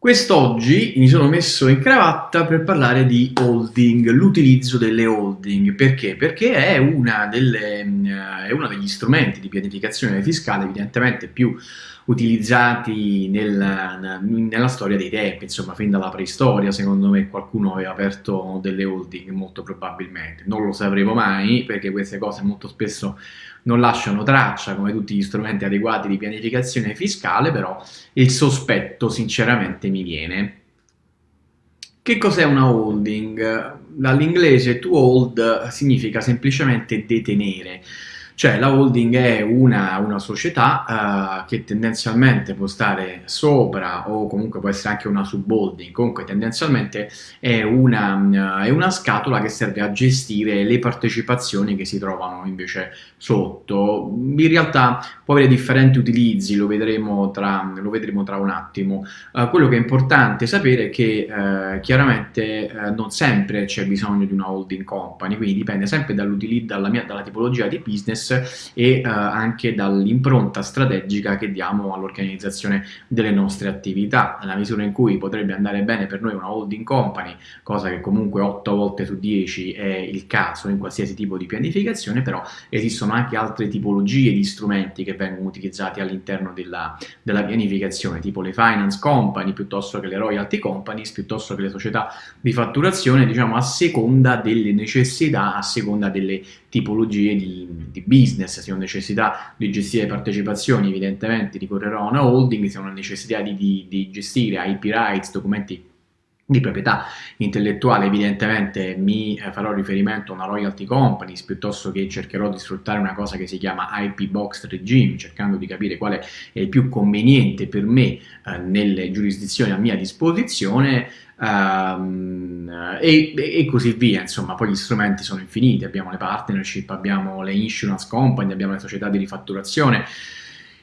Quest'oggi mi sono messo in cravatta per parlare di holding, l'utilizzo delle holding. Perché? Perché è, una delle, eh, è uno degli strumenti di pianificazione fiscale evidentemente più utilizzati nel, nella storia dei tempi, insomma fin dalla preistoria secondo me qualcuno aveva aperto delle holding molto probabilmente, non lo sapremo mai perché queste cose molto spesso non lasciano traccia come tutti gli strumenti adeguati di pianificazione fiscale, però il sospetto sinceramente mi viene. Che cos'è una holding? Dall'inglese to hold significa semplicemente detenere. Cioè la holding è una, una società uh, che tendenzialmente può stare sopra o comunque può essere anche una subholding, comunque tendenzialmente è una, uh, è una scatola che serve a gestire le partecipazioni che si trovano invece sotto. In realtà può avere differenti utilizzi, lo vedremo tra, lo vedremo tra un attimo. Uh, quello che è importante sapere è che chiaramente non sempre c'è bisogno di una holding company, quindi dipende sempre dalla, dalla tipologia di business e eh, anche dall'impronta strategica che diamo all'organizzazione delle nostre attività. Nella misura in cui potrebbe andare bene per noi una holding company, cosa che comunque 8 volte su 10 è il caso in qualsiasi tipo di pianificazione, però esistono anche altre tipologie di strumenti che vengono utilizzati all'interno della, della pianificazione, tipo le finance company, piuttosto che le royalty companies, piuttosto che le società di fatturazione, diciamo a seconda delle necessità, a seconda delle tipologie di, di business se ho necessità di gestire partecipazioni, evidentemente ricorrerò a una holding, se ho una necessità di, di, di gestire IP rights, documenti di proprietà intellettuale evidentemente mi eh, farò riferimento a una royalty companies piuttosto che cercherò di sfruttare una cosa che si chiama IP box regime cercando di capire quale è il più conveniente per me eh, nelle giurisdizioni a mia disposizione um, e, e, così via. Insomma poi gli strumenti sono infiniti abbiamo le partnership abbiamo le insurance company abbiamo le società di rifatturazione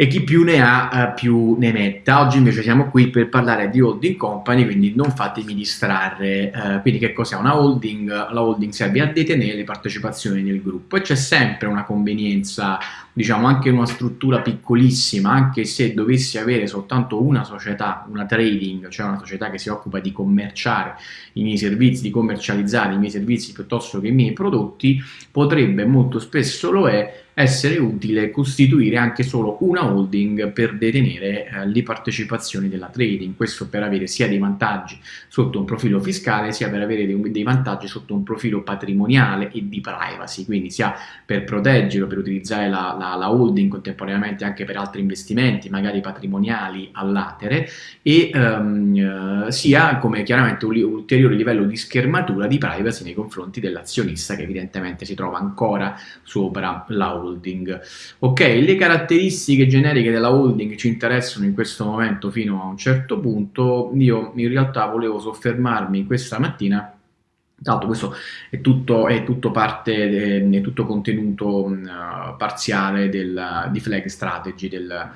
e chi più ne ha eh, più ne metta. Oggi invece siamo qui per parlare di holding company, quindi non fatemi distrarre. Eh, quindi che cos'è una holding? La holding serve a detenere le partecipazioni nel gruppo e c'è sempre una convenienza, diciamo anche in una struttura piccolissima, anche se dovessi avere soltanto una società, una trading, cioè una società che si occupa di commerciare i miei servizi, di commercializzare i miei servizi piuttosto che i miei prodotti, potrebbe molto spesso lo è essere utile costituire anche solo una holding per detenere eh, le partecipazioni della trading, questo per avere sia dei vantaggi sotto un profilo fiscale sia per avere dei, dei vantaggi sotto un profilo patrimoniale e di privacy, quindi sia per proteggerlo, per utilizzare la, la, la holding contemporaneamente anche per altri investimenti, magari patrimoniali all'atere, e um, sia come chiaramente un ulteriore livello di schermatura di privacy nei confronti dell'azionista che evidentemente si trova ancora sopra la holding holding. Ok, le caratteristiche generiche della holding ci interessano in questo momento fino a un certo punto, io in realtà volevo soffermarmi questa mattina l'altro questo è tutto, è tutto parte, è tutto contenuto uh, parziale del, di Flag Strategy, del,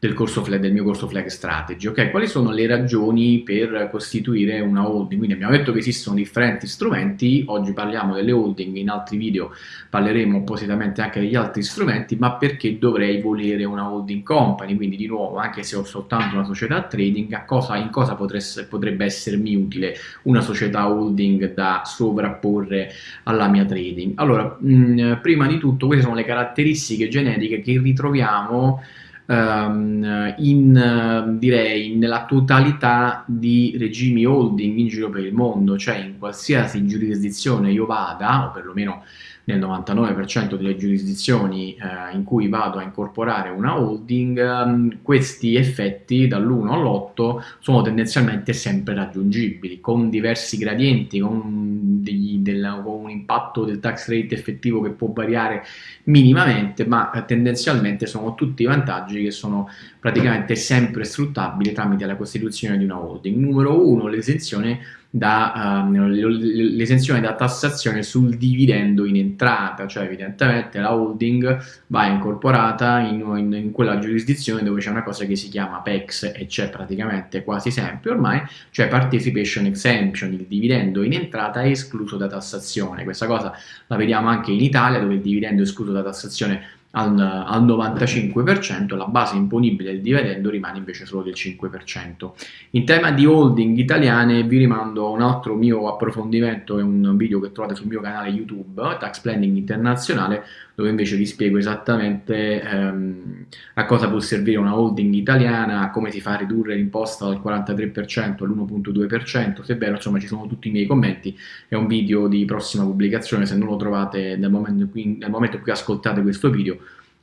del, corso, del mio corso Flag Strategy. Okay? Quali sono le ragioni per costituire una holding? Quindi abbiamo detto che esistono differenti strumenti, oggi parliamo delle holding, in altri video parleremo appositamente anche degli altri strumenti, ma perché dovrei volere una holding company? Quindi di nuovo, anche se ho soltanto una società trading, cosa, in cosa potresse, potrebbe essermi utile una società holding da sovrapporre alla mia trading? Allora, mh, prima di tutto queste sono le caratteristiche genetiche che ritroviamo um, in, direi, nella totalità di regimi holding in giro per il mondo, cioè in qualsiasi giurisdizione io vada, o perlomeno nel 99% delle giurisdizioni eh, in cui vado a incorporare una holding, um, questi effetti dall'1 all'8 sono tendenzialmente sempre raggiungibili, con diversi gradienti, con, degli, del, con un impatto del tax rate effettivo che può variare minimamente, ma eh, tendenzialmente sono tutti vantaggi che sono praticamente sempre sfruttabili tramite la costituzione di una holding. Numero 1, l'esenzione da, uh, da tassazione sul dividendo in entrata, cioè evidentemente la holding va incorporata in, in, in quella giurisdizione dove c'è una cosa che si chiama PEX e c'è praticamente quasi sempre ormai, cioè Participation Exemption, il dividendo in entrata è escluso da tassazione. Questa cosa la vediamo anche in Italia dove il dividendo è escluso da tassazione al, al 95%, la base imponibile del dividendo rimane invece solo del 5%. In tema di holding italiane vi rimando a un altro mio approfondimento, è un video che trovate sul mio canale YouTube, Tax Planning Internazionale, dove invece vi spiego esattamente ehm, a cosa può servire una holding italiana, come si fa a ridurre l'imposta dal 43% all'1.2%, sebbene insomma ci sono tutti i miei commenti, è un video di prossima pubblicazione, se non lo trovate nel momento in cui, nel momento in cui ascoltate questo video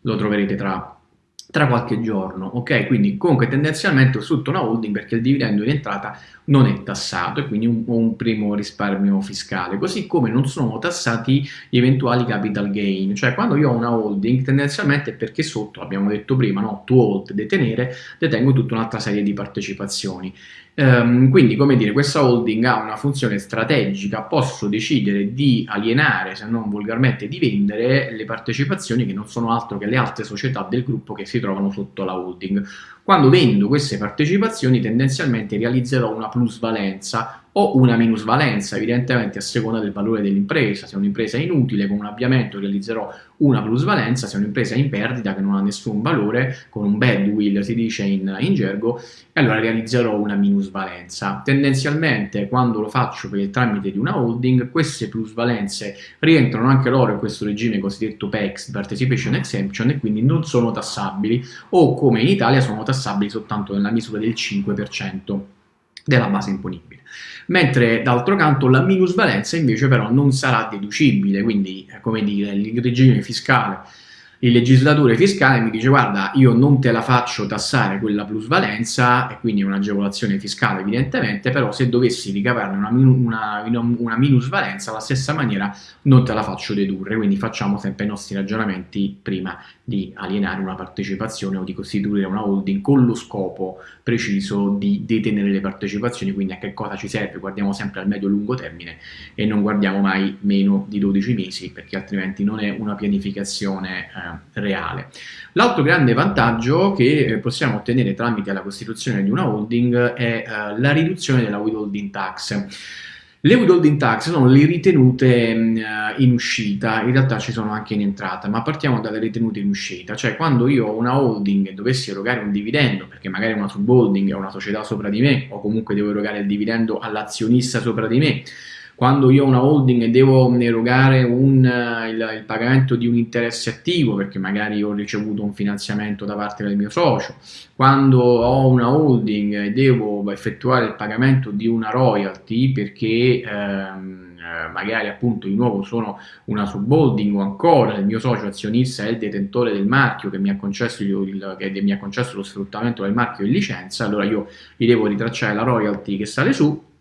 lo troverete tra tra qualche giorno, ok? Quindi comunque tendenzialmente ho sotto una holding perché il dividendo in entrata non è tassato e quindi un, un, primo risparmio fiscale, così come non sono tassati gli eventuali capital gain, cioè quando io ho una holding tendenzialmente è perché sotto, abbiamo detto prima, no? to hold, detenere, detengo tutta un'altra serie di partecipazioni. Um, quindi, come dire, questa holding ha una funzione strategica, posso decidere di alienare, se non volgarmente di vendere, le partecipazioni che non sono altro che le altre società del gruppo che si trovano sotto la holding. Quando vendo queste partecipazioni tendenzialmente realizzerò una plusvalenza o una minusvalenza, evidentemente a seconda del valore dell'impresa. Se un'impresa inutile, con un avviamento realizzerò una plusvalenza, se un'impresa in perdita, che non ha nessun valore, con un badwill si dice in, in gergo, allora realizzerò una minusvalenza. Tendenzialmente, quando lo faccio per il tramite di una holding, queste plusvalenze rientrano anche loro in questo regime cosiddetto PEX, Participation Exemption, e quindi non sono tassabili, o come in Italia sono tassabili soltanto nella misura del 5% della base imponibile. Mentre d'altro canto la minusvalenza invece però non sarà deducibile, quindi come dire il regime fiscale il legislatore fiscale mi dice guarda io non te la faccio tassare quella plusvalenza e quindi un'agevolazione fiscale evidentemente però se dovessi ricavarne una, una, una, minusvalenza alla stessa maniera non te la faccio dedurre quindi facciamo sempre i nostri ragionamenti prima di alienare una partecipazione o di costituire una holding con lo scopo preciso di detenere le partecipazioni quindi a che cosa ci serve guardiamo sempre al medio-lungo termine e non guardiamo mai meno di 12 mesi perché altrimenti non è una pianificazione eh, reale. L'altro grande vantaggio che eh, possiamo ottenere tramite la costituzione di una holding è eh, la riduzione della withholding tax. Le withholding tax sono le ritenute mm, eh, in uscita, in realtà ci sono anche in entrata, ma partiamo dalle ritenute in uscita, cioè quando io ho una holding e dovessi erogare un dividendo, perché magari una subholding è una società sopra di me, o comunque devo erogare il dividendo all'azionista sopra di me, quando io ho una holding e devo erogare un, eh, il, il, pagamento di un interesse attivo perché magari ho ricevuto un finanziamento da parte del mio socio, quando ho una holding e devo effettuare il pagamento di una royalty perché ehm, eh, magari appunto di nuovo sono una subholding o ancora il mio socio azionista è il detentore del marchio che mi ha concesso, il, che mi ha concesso lo sfruttamento del marchio in licenza, allora io gli devo ritracciare la royalty che sale su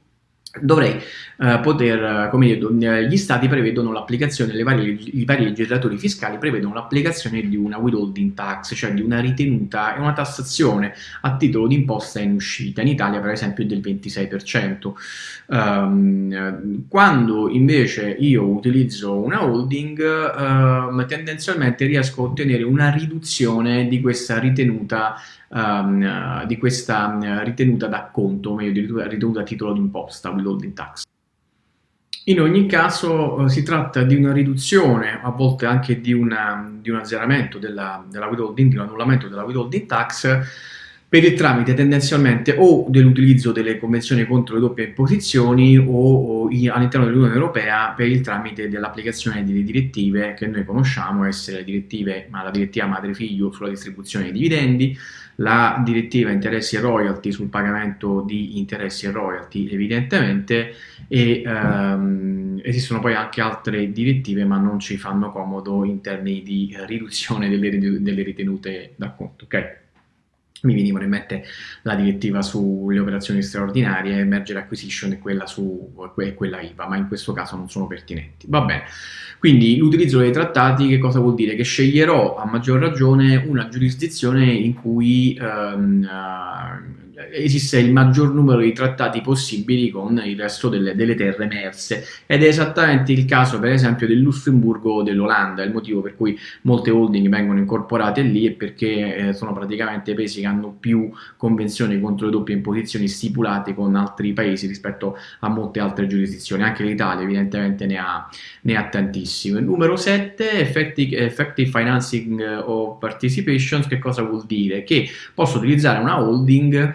dovrei eh, poter, come dire, eh, gli stati prevedono l'applicazione, i vari legislatori fiscali prevedono l'applicazione di una withholding tax, cioè di una ritenuta e una tassazione a titolo di imposta in uscita, in Italia per esempio del 26%. Um, ehm, quando invece io utilizzo una holding, uh, tendenzialmente riesco a ottenere una riduzione di questa ritenuta um, di questa ritenuta d'acconto, o meglio, ritenuta a titolo d'imposta, withholding tax. In ogni caso eh, si tratta di una riduzione, a volte anche di, una, di un azzeramento della, della withholding, di un annullamento della withholding tax, per il tramite tendenzialmente o dell'utilizzo delle convenzioni contro le doppie imposizioni o, o all'interno dell'Unione Europea per il tramite dell'applicazione delle direttive che noi conosciamo essere le direttive, ma la direttiva madre-figlio sulla distribuzione dei dividendi, la direttiva interessi e royalty sul pagamento di interessi e royalty evidentemente e ehm, esistono poi anche altre direttive ma non ci fanno comodo in termini di riduzione delle, delle ritenute d'acconto. Okay? Mi venivano in mente la direttiva sulle operazioni straordinarie, merger acquisition e quella, su, quella IVA, ma in questo caso non sono pertinenti. Va bene, quindi l'utilizzo dei trattati che cosa vuol dire? Che sceglierò a maggior ragione una giurisdizione in cui ehm, esiste il maggior numero di trattati possibili con il resto delle, delle, terre emerse ed è esattamente il caso per esempio del Lussemburgo o dell'Olanda, il motivo per cui molte holding vengono incorporate lì è perché eh, sono praticamente paesi che hanno più convenzioni contro le doppie imposizioni stipulate con altri paesi rispetto a molte altre giurisdizioni, anche l'Italia evidentemente ne ha, ne ha tantissime. Numero 7, effective, effective financing of participations, che cosa vuol dire? Che posso utilizzare una holding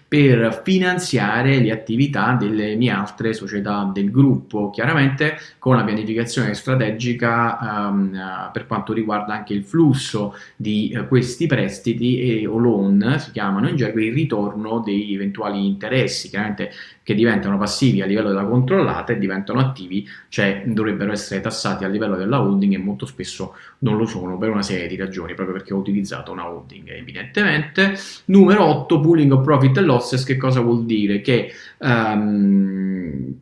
per finanziare le attività delle mie altre società del gruppo, chiaramente con la pianificazione strategica um, per quanto riguarda anche il flusso di uh, questi prestiti e, o loan, si chiamano in gergo, il ritorno dei eventuali interessi, chiaramente che diventano passivi a livello della controllata e diventano attivi, cioè dovrebbero essere tassati a livello della holding e molto spesso non lo sono per una serie di ragioni, proprio perché ho utilizzato una holding evidentemente. Numero 8, pooling of profit and losses, che cosa vuol dire? Che um,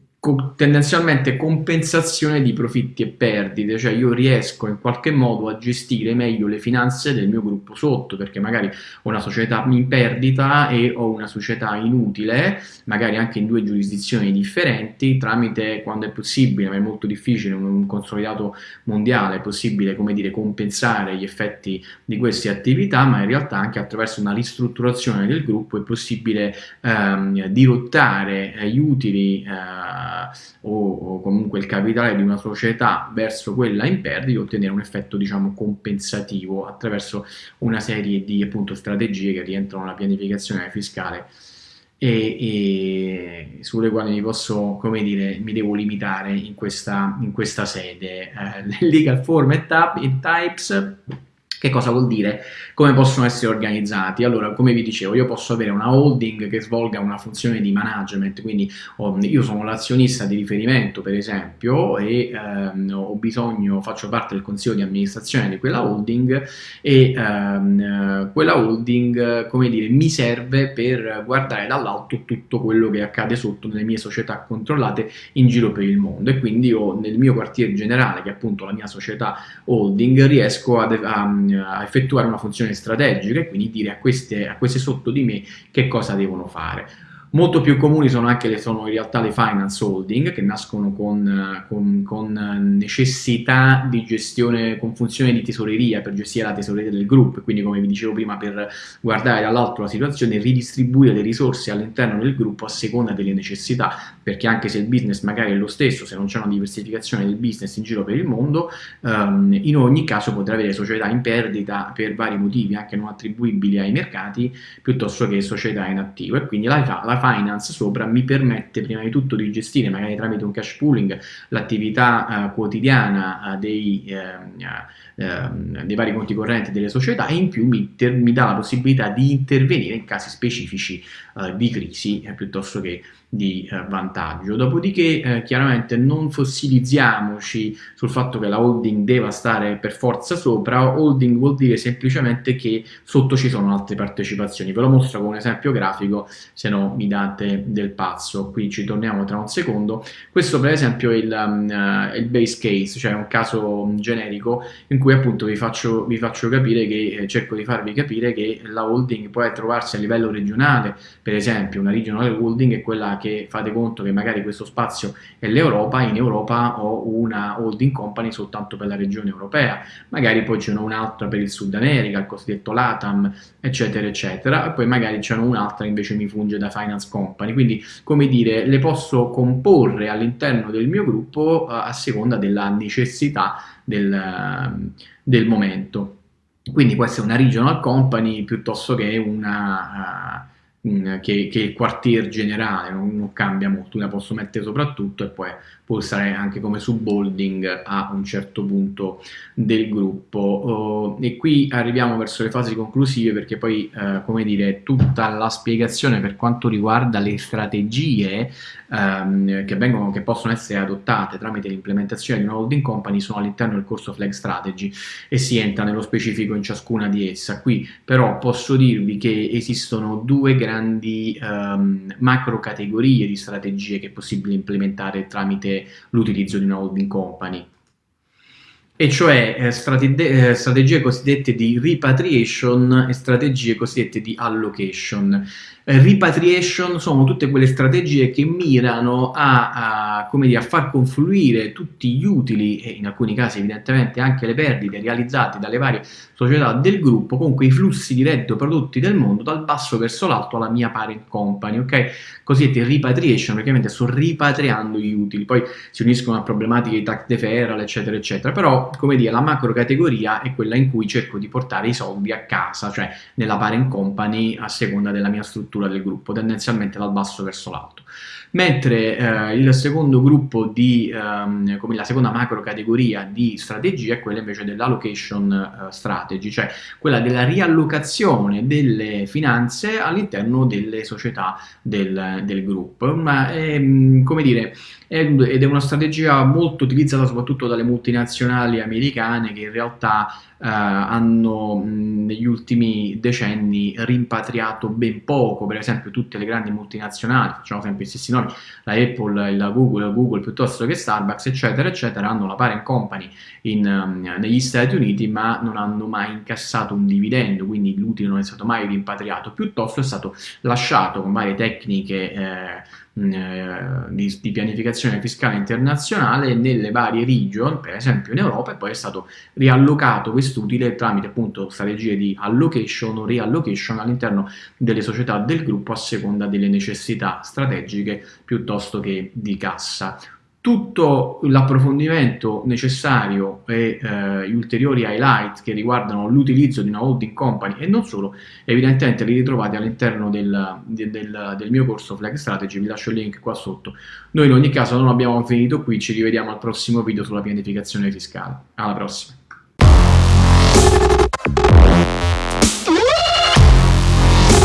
tendenzialmente compensazione di profitti e perdite, cioè io riesco in qualche modo a gestire meglio le finanze del mio gruppo sotto, perché magari ho una società in perdita e ho una società inutile, magari anche in due giurisdizioni differenti, tramite, quando è possibile, ma è molto difficile, un consolidato mondiale, è possibile, come dire, compensare gli effetti di queste attività, ma in realtà anche attraverso una ristrutturazione del gruppo è possibile ehm, dirottare eh, gli utili eh, o, o, comunque il capitale di una società verso quella in perdita ottenere un effetto diciamo compensativo attraverso una serie di appunto strategie che rientrano nella pianificazione fiscale e, e, sulle quali mi posso, come dire, mi devo limitare in questa, in questa sede. Eh, legal form e types che cosa vuol dire? Come possono essere organizzati? Allora, come vi dicevo, io posso avere una holding che svolga una funzione di management, quindi oh, io sono l'azionista di riferimento, per esempio, e ehm, ho bisogno, faccio parte del consiglio di amministrazione di quella holding e ehm, quella holding, come dire, mi serve per guardare dall'alto tutto quello che accade sotto nelle mie società controllate in giro per il mondo e quindi io nel mio quartier generale, che è appunto la mia società holding, riesco a, a a effettuare una funzione strategica e quindi dire a queste, a queste sotto di me che cosa devono fare. Molto più comuni sono anche le, sono in realtà le finance holding che nascono con, con, con, necessità di gestione, con funzione di tesoreria per gestire la tesoreria del gruppo, quindi come vi dicevo prima per guardare dall'alto la situazione e ridistribuire le risorse all'interno del gruppo a seconda delle necessità, perché anche se il business magari è lo stesso, se non c'è una diversificazione del business in giro per il mondo, um, in ogni caso potrà avere società in perdita per vari motivi anche non attribuibili ai mercati piuttosto che società in attivo e quindi la, la finance sopra mi permette prima di tutto di gestire magari tramite un cash pooling l'attività uh, quotidiana uh, dei, uh, dei, vari conti correnti delle società e in più mi, mi, dà la possibilità di intervenire in casi specifici di crisi piuttosto che di eh, vantaggio. Dopodiché eh, chiaramente non fossilizziamoci sul fatto che la holding deve stare per forza sopra, holding vuol dire semplicemente che sotto ci sono altre partecipazioni. Ve lo mostro con un esempio grafico, se no mi date del pazzo. Qui ci torniamo tra un secondo. Questo per esempio è il, um, uh, il base case, cioè un caso generico in cui appunto vi faccio, vi faccio capire che, eh, cerco di farvi capire che la holding può trovarsi a livello regionale, per esempio una regional holding è quella che fate conto che magari questo spazio è l'Europa, in Europa ho una holding company soltanto per la regione europea, magari poi ce n'è un'altra per il Sud America, il cosiddetto LATAM, eccetera, eccetera, e poi magari c'è un'altra invece mi funge da finance company, quindi come dire, le posso comporre all'interno del mio gruppo uh, a seconda della necessità del, uh, del momento. Quindi può essere una regional company piuttosto che una... Che, che, il quartier generale non, non, cambia molto, la posso mettere soprattutto e poi può stare anche come subholding a un certo punto del gruppo. Uh, e qui arriviamo verso le fasi conclusive perché poi, uh, come dire, tutta la spiegazione per quanto riguarda le strategie um, che, vengono, che possono essere adottate tramite l'implementazione di una holding company sono all'interno del corso Flag Strategy e si entra nello specifico in ciascuna di essa. Qui però posso dirvi che esistono due grandi um, macro categorie di strategie che è possibile implementare tramite l'utilizzo di una holding company. E cioè eh, strate- eh, strategie cosiddette di repatriation e strategie cosiddette di allocation. Eh, repatriation sono tutte quelle strategie che mirano a, a, dire, a, far confluire tutti gli utili e in alcuni casi evidentemente anche le perdite realizzate dalle varie società del gruppo, comunque i flussi di reddito prodotti del mondo dal basso verso l'alto alla mia parent company, ok? Cosiddette repatriation, praticamente sto ripatriando gli utili, poi si uniscono a problematiche di tax deferral, eccetera, eccetera, però come dire, la macro categoria è quella in cui cerco di portare i soldi a casa, cioè nella parent company a seconda della mia struttura del gruppo, tendenzialmente dal basso verso l'alto mentre eh, il secondo gruppo di, ehm, come la seconda macro categoria di strategia è quella invece dell'allocation eh, strategy, cioè quella della riallocazione delle finanze all'interno delle società del, del gruppo. Ma ehm, come dire, ed è una strategia molto utilizzata soprattutto dalle multinazionali americane che in realtà eh, hanno mh, negli ultimi decenni rimpatriato ben poco, per esempio tutte le grandi multinazionali, facciamo sempre i stessi nomi, la Apple, la Google, la Google piuttosto che Starbucks, eccetera, eccetera, hanno la parent company in, um, negli Stati Uniti ma non hanno mai incassato un dividendo, quindi l'utile non è stato mai rimpatriato, piuttosto è stato lasciato con varie tecniche eh, di, di, pianificazione fiscale internazionale nelle varie region, per esempio in Europa, e poi è stato riallocato quest'utile tramite appunto strategie di allocation o reallocation all'interno delle società del gruppo a seconda delle necessità strategiche piuttosto che di cassa tutto l'approfondimento necessario e eh, gli ulteriori highlight che riguardano l'utilizzo di una holding company e non solo, evidentemente li ritrovate all'interno del, del, del, mio corso Flag Strategy, vi lascio il link qua sotto. Noi in ogni caso non abbiamo finito qui, ci rivediamo al prossimo video sulla pianificazione fiscale. Alla prossima!